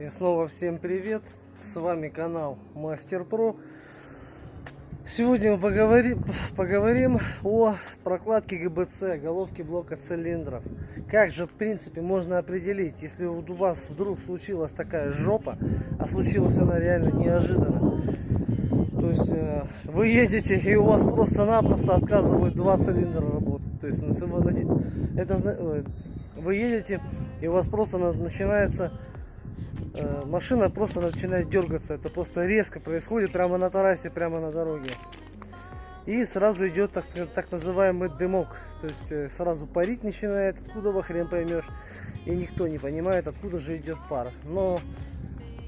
И снова всем привет! С вами канал Мастер Про. Сегодня мы поговорим, поговорим о прокладке ГБЦ, головки блока цилиндров. Как же в принципе можно определить, если у вас вдруг случилась такая жопа, а случилась она реально неожиданно. То есть э, вы едете и у вас просто-напросто отказывают два цилиндра работать. То есть это вы едете и у вас просто начинается машина просто начинает дергаться. Это просто резко происходит прямо на трассе, прямо на дороге. И сразу идет так, так называемый дымок. То есть э, сразу парить начинает, откуда во хрен поймешь. И никто не понимает, откуда же идет пар. Но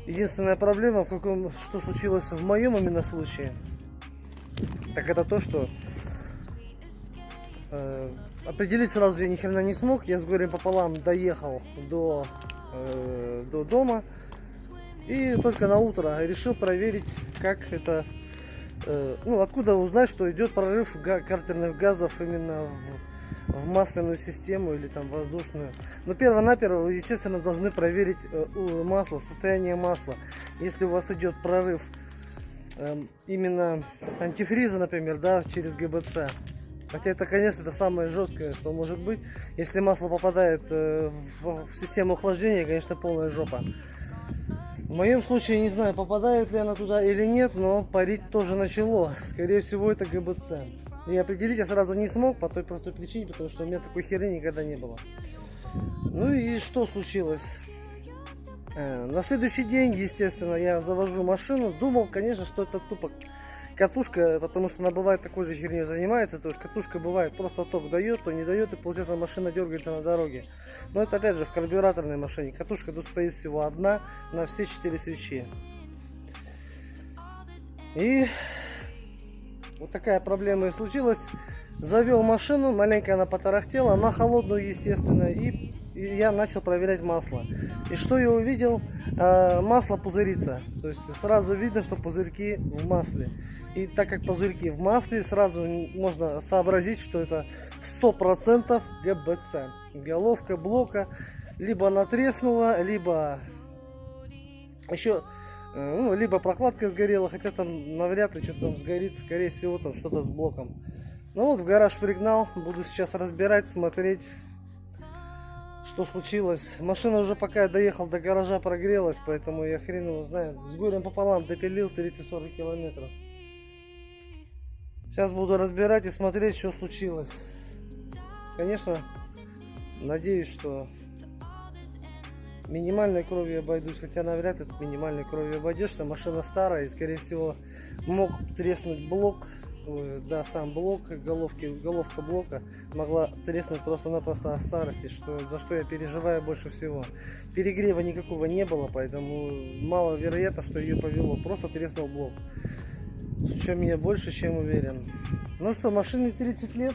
единственная проблема, в каком, что случилось в моем именно случае, так это то, что э, определить сразу я ни хрена не смог. Я с горем пополам доехал до Э, до дома. И только на утро решил проверить, как это, э, ну, откуда узнать, что идет прорыв картерных газов именно в, в масляную систему или там воздушную. Но перво-наперво вы, естественно, должны проверить э, масло, состояние масла. Если у вас идет прорыв эм, именно антифриза, например, да, через ГБЦ, Хотя это, конечно, это самое жесткое, что может быть. Если масло попадает э, в систему охлаждения, конечно, полная жопа. В моем случае, не знаю, попадает ли она туда или нет, но парить тоже начало. Скорее всего, это ГБЦ. И определить я сразу не смог по той простой причине, потому что у меня такой херни никогда не было. Ну и что случилось? Э, на следующий день, естественно, я завожу машину. Думал, конечно, что это тупо катушка, потому что она бывает такой же херней занимается, то есть катушка бывает просто ток дает, то не дает, и получается машина дергается на дороге. Но это опять же в карбюраторной машине. Катушка тут стоит всего одна на все четыре свечи. И вот такая проблема и случилась. Завел машину, маленько она потарахтела, на холодную, естественно, и, и я начал проверять масло. И что я увидел? А, масло пузырится. То есть сразу видно, что пузырьки в масле. И так как пузырьки в масле, сразу можно сообразить, что это 100% ГБЦ. Головка блока либо она либо еще э, ну, либо прокладка сгорела, хотя там навряд ли что-то там сгорит, скорее всего там что-то с блоком. Ну вот в гараж пригнал, буду сейчас разбирать, смотреть, что случилось. Машина уже пока я доехал до гаража прогрелась, поэтому я хрен его знает. С горем пополам допилил 30-40 километров. Сейчас буду разбирать и смотреть, что случилось. Конечно, надеюсь, что минимальной кровью обойдусь, хотя навряд ли минимальной кровью обойдешься. Машина старая и, скорее всего, мог треснуть блок да, сам блок, головки, головка блока могла треснуть просто-напросто от старости, что, за что я переживаю больше всего. Перегрева никакого не было, поэтому маловероятно, что ее повело. Просто треснул блок. В чем я больше чем уверен. Ну что, машине 30 лет.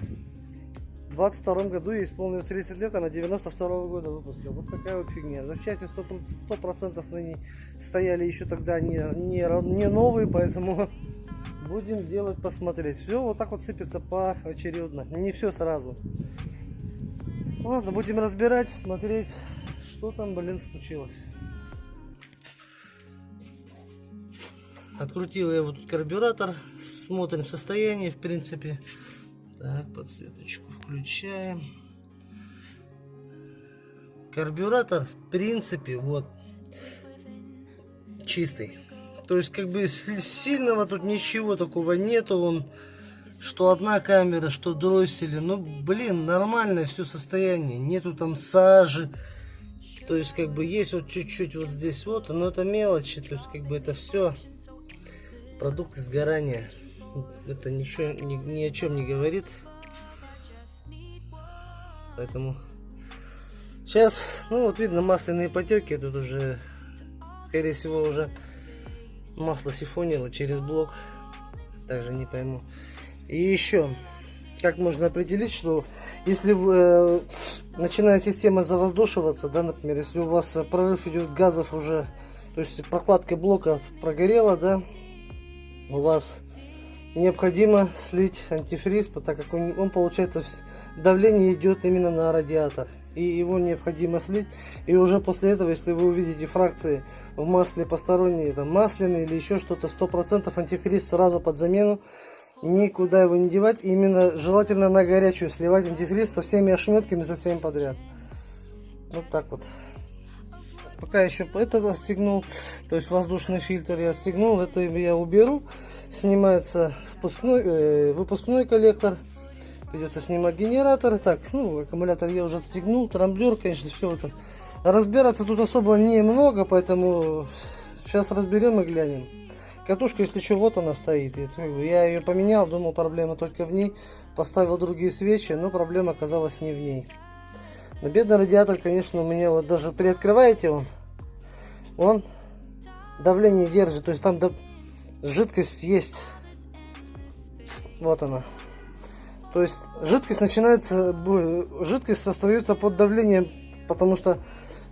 В 22 году ей исполнилось 30 лет, она 92 -го года выпуска. Вот такая вот фигня. Запчасти 100%, 100 на ней стояли еще тогда не, не, не новые, поэтому будем делать посмотреть. Все вот так вот сыпется поочередно. Не все сразу. Ладно будем разбирать смотреть что там блин случилось. Открутил я вот тут карбюратор смотрим состояние в принципе. Так подсветочку включаем. Карбюратор в принципе вот чистый то есть, как бы, сильного тут ничего такого нету. Он, что одна камера, что дроссели. Ну, блин, нормальное все состояние. Нету там сажи. То есть, как бы, есть вот чуть-чуть вот здесь вот. Но это мелочи. То есть, как бы, это все продукт сгорания. Это ничего, ни, ни о чем не говорит. Поэтому... Сейчас, ну вот видно масляные потеки, тут уже, скорее всего, уже масло сифонило через блок. Также не пойму. И еще, как можно определить, что если э, начинает система завоздушиваться, да, например, если у вас прорыв идет газов уже, то есть прокладка блока прогорела, да, у вас необходимо слить антифриз, так как он, он получается давление идет именно на радиатор. И его необходимо слить. И уже после этого, если вы увидите фракции в масле посторонние, там масляные или еще что-то, 100% антифриз сразу под замену. Никуда его не девать. Именно желательно на горячую сливать антифриз со всеми ошметками, со всеми подряд. Вот так вот. Пока еще это отстегнул, то есть воздушный фильтр я отстегнул, это я уберу. Снимается впускной, э, выпускной коллектор. Придется снимать генератор. Так, ну, аккумулятор я уже отстегнул. Трамблер, конечно, все это. Разбираться тут особо немного, поэтому сейчас разберем и глянем. Катушка, если что, вот она стоит. Я ее поменял, думал, проблема только в ней. Поставил другие свечи, но проблема оказалась не в ней. Но бедный радиатор, конечно, у меня вот даже приоткрываете он, он давление держит. То есть там жидкость есть. Вот она. То есть жидкость начинается, жидкость остается под давлением, потому что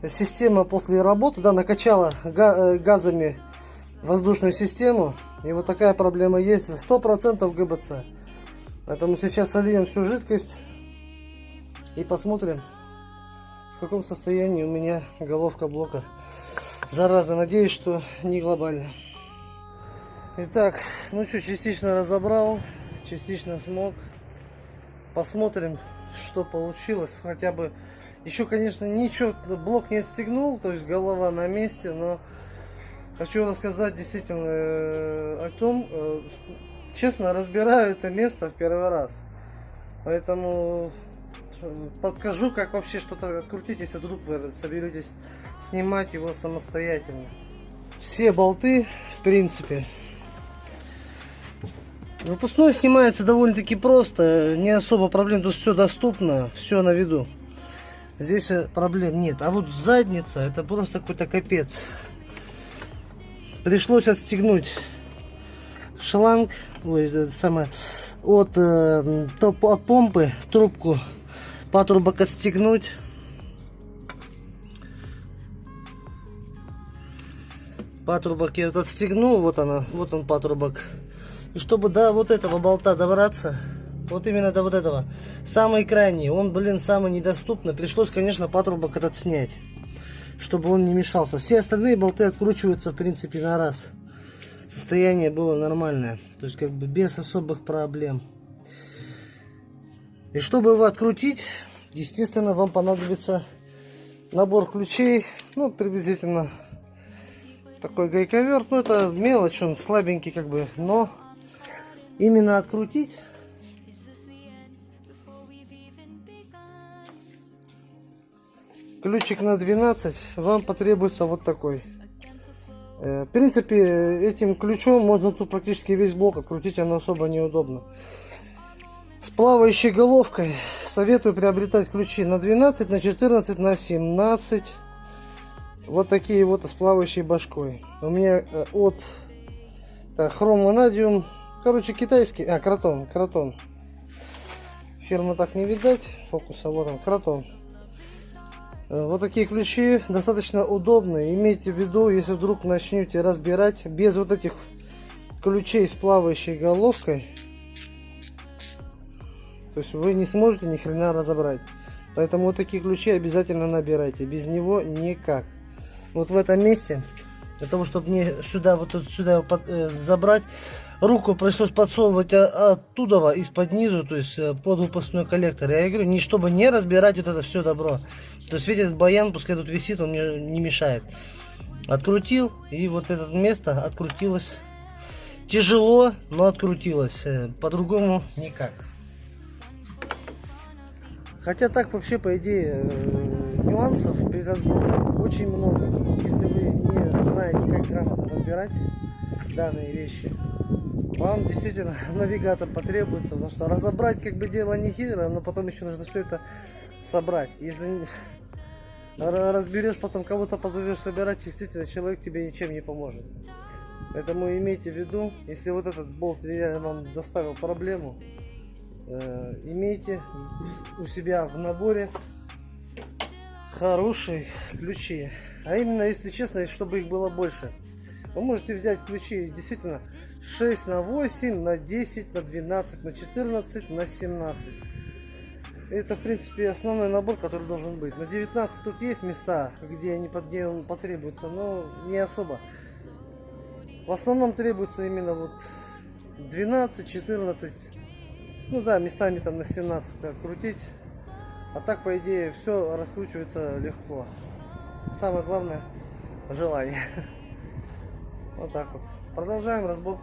система после работы да, накачала э, газами воздушную систему. И вот такая проблема есть. 100% ГБЦ. Поэтому сейчас сольем всю жидкость и посмотрим, в каком состоянии у меня головка блока. Зараза, надеюсь, что не глобально. Итак, ну что, частично разобрал, частично смог. Посмотрим, что получилось. Хотя бы еще, конечно, ничего, блок не отстегнул, то есть голова на месте, но хочу рассказать действительно э, о том, э, честно, разбираю это место в первый раз. Поэтому э, подскажу, как вообще что-то открутить, если вдруг вы соберетесь снимать его самостоятельно. Все болты, в принципе, Выпускной снимается довольно-таки просто, не особо проблем, тут все доступно, все на виду. Здесь проблем нет. А вот задница, это просто какой-то капец. Пришлось отстегнуть шланг, ой, самое, от, э, топ, от помпы трубку патрубок отстегнуть. Патрубок я вот отстегнул, вот она, вот он патрубок. И чтобы до вот этого болта добраться, вот именно до вот этого, самый крайний, он, блин, самый недоступный, пришлось, конечно, патрубок этот снять, чтобы он не мешался. Все остальные болты откручиваются, в принципе, на раз. Состояние было нормальное, то есть как бы без особых проблем. И чтобы его открутить, естественно, вам понадобится набор ключей, ну, приблизительно такой гайковерт, ну, это мелочь, он слабенький, как бы, но именно открутить. Ключик на 12 вам потребуется вот такой. Э, в принципе этим ключом можно тут практически весь блок открутить оно особо неудобно. С плавающей головкой советую приобретать ключи на 12 на 14 на 17 вот такие вот с плавающей башкой. У меня э, от хром ванадиум Короче, китайский, а, кротон, кротон. Фирма так не видать, фокуса, вот он, кротон. Э, вот такие ключи достаточно удобные. Имейте в виду, если вдруг начнете разбирать без вот этих ключей с плавающей головкой, то есть вы не сможете ни хрена разобрать. Поэтому вот такие ключи обязательно набирайте. Без него никак. Вот в этом месте, для того, чтобы мне сюда, вот сюда э, забрать, руку пришлось подсовывать оттуда, из-под низу, то есть э, под выпускной коллектор. Я говорю, не чтобы не разбирать вот это все добро. То есть, видите, этот баян, пускай тут висит, он мне не мешает. Открутил, и вот это место открутилось. Тяжело, но открутилось. Э, по-другому никак. Хотя так вообще, по идее, э, нюансов при разборе очень много. Если вы не знаете, как грамотно разбирать данные вещи, вам действительно навигатор потребуется, потому что разобрать как бы дело не хитрое, но потом еще нужно все это собрать. Если разберешь, потом кого-то позовешь собирать, действительно человек тебе ничем не поможет. Поэтому имейте в виду, если вот этот болт я вам доставил проблему, э, имейте у себя в наборе хорошие ключи. А именно, если честно, чтобы их было больше. Вы можете взять ключи действительно 6 на 8, на 10, на 12, на 14, на 17. Это, в принципе, основной набор, который должен быть. На 19 тут есть места, где, они, где он потребуется, но не особо. В основном требуется именно вот 12, 14, ну да, местами там на 17 открутить. А так, по идее, все раскручивается легко. Самое главное желание. Вот так вот. Продолжаем разбор.